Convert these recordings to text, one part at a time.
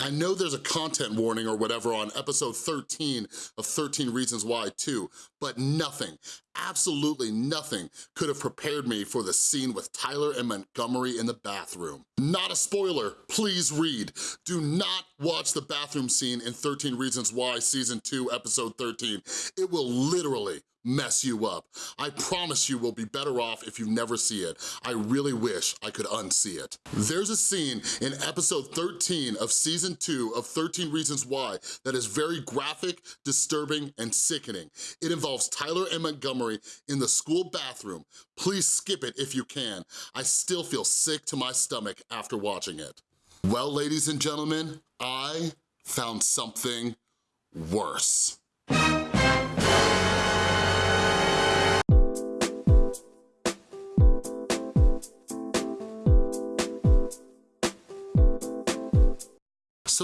I know there's a content warning or whatever on episode 13 of 13 Reasons Why 2, but nothing, absolutely nothing could have prepared me for the scene with Tyler and Montgomery in the bathroom. Not a spoiler, please read. Do not watch the bathroom scene in 13 Reasons Why Season 2, Episode 13. It will literally mess you up. I promise you will be better off if you never see it. I really wish I could unsee it. There's a scene in episode 13 of season two of 13 Reasons Why that is very graphic, disturbing, and sickening. It involves Tyler and Montgomery in the school bathroom. Please skip it if you can. I still feel sick to my stomach after watching it. Well, ladies and gentlemen, I found something worse.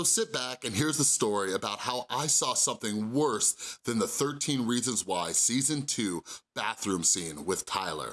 So sit back and here's the story about how I saw something worse than the 13 Reasons Why Season 2 bathroom scene with Tyler.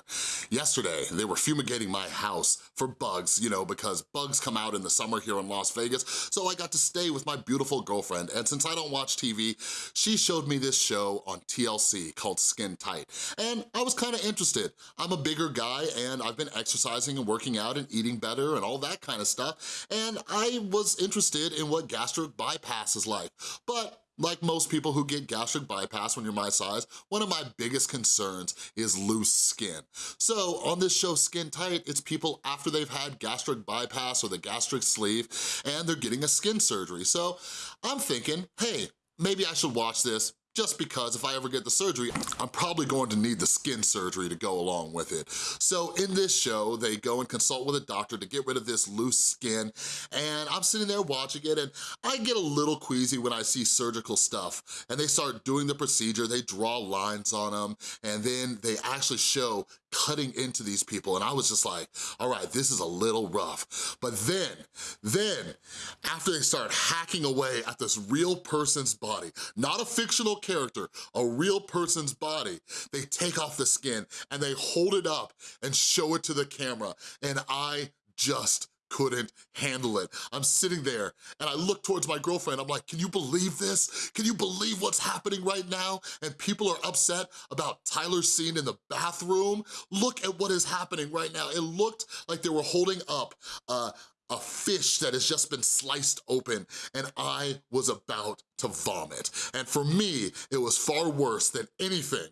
Yesterday, they were fumigating my house for bugs, you know, because bugs come out in the summer here in Las Vegas, so I got to stay with my beautiful girlfriend, and since I don't watch TV, she showed me this show on TLC called Skin Tight, and I was kinda interested. I'm a bigger guy, and I've been exercising and working out and eating better and all that kind of stuff, and I was interested in what gastric bypass is like, but like most people who get gastric bypass when you're my size, one of my biggest concerns is loose skin. So on this show, Skin Tight, it's people after they've had gastric bypass or the gastric sleeve and they're getting a skin surgery. So I'm thinking, hey, maybe I should watch this just because if I ever get the surgery, I'm probably going to need the skin surgery to go along with it. So in this show, they go and consult with a doctor to get rid of this loose skin, and I'm sitting there watching it, and I get a little queasy when I see surgical stuff, and they start doing the procedure, they draw lines on them, and then they actually show cutting into these people, and I was just like, all right, this is a little rough. But then, then, after they start hacking away at this real person's body, not a fictional character, a real person's body, they take off the skin and they hold it up and show it to the camera. And I just couldn't handle it. I'm sitting there and I look towards my girlfriend, I'm like, can you believe this? Can you believe what's happening right now? And people are upset about Tyler's scene in the bathroom. Look at what is happening right now. It looked like they were holding up uh, a fish that has just been sliced open and I was about to vomit. And for me, it was far worse than anything,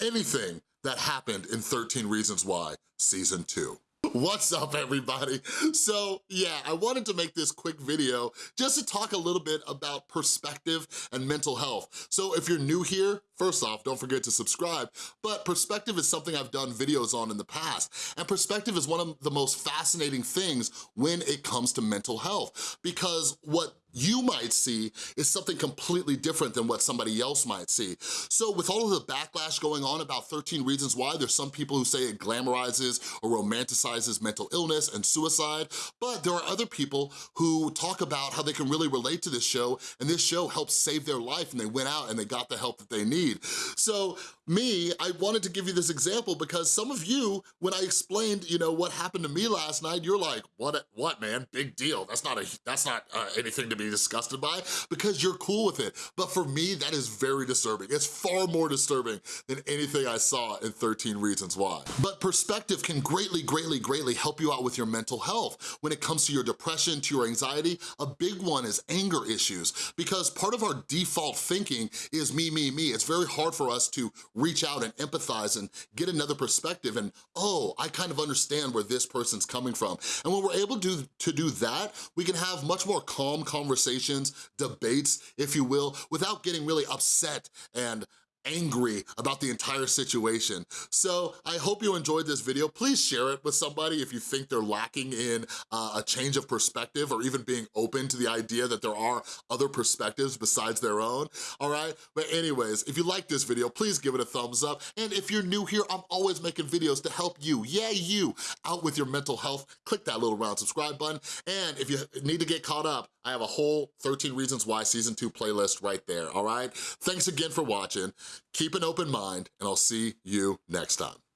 anything that happened in 13 Reasons Why Season 2. What's up, everybody? So, yeah, I wanted to make this quick video just to talk a little bit about perspective and mental health. So if you're new here, First off, don't forget to subscribe, but perspective is something I've done videos on in the past, and perspective is one of the most fascinating things when it comes to mental health, because what you might see is something completely different than what somebody else might see. So with all of the backlash going on about 13 Reasons Why, there's some people who say it glamorizes or romanticizes mental illness and suicide, but there are other people who talk about how they can really relate to this show, and this show helps save their life, and they went out and they got the help that they need need. So me, I wanted to give you this example because some of you, when I explained, you know, what happened to me last night, you're like, what, what man, big deal. That's not, a, that's not uh, anything to be disgusted by because you're cool with it. But for me, that is very disturbing. It's far more disturbing than anything I saw in 13 Reasons Why. But perspective can greatly, greatly, greatly help you out with your mental health. When it comes to your depression, to your anxiety, a big one is anger issues because part of our default thinking is me, me, me. It's very very hard for us to reach out and empathize and get another perspective and, oh, I kind of understand where this person's coming from. And when we're able to, to do that, we can have much more calm conversations, debates, if you will, without getting really upset and angry about the entire situation. So I hope you enjoyed this video. Please share it with somebody if you think they're lacking in uh, a change of perspective or even being open to the idea that there are other perspectives besides their own, all right? But anyways, if you like this video, please give it a thumbs up. And if you're new here, I'm always making videos to help you, yeah, you, out with your mental health. Click that little round subscribe button. And if you need to get caught up, I have a whole 13 Reasons Why Season 2 playlist right there, all right? Thanks again for watching. Keep an open mind, and I'll see you next time.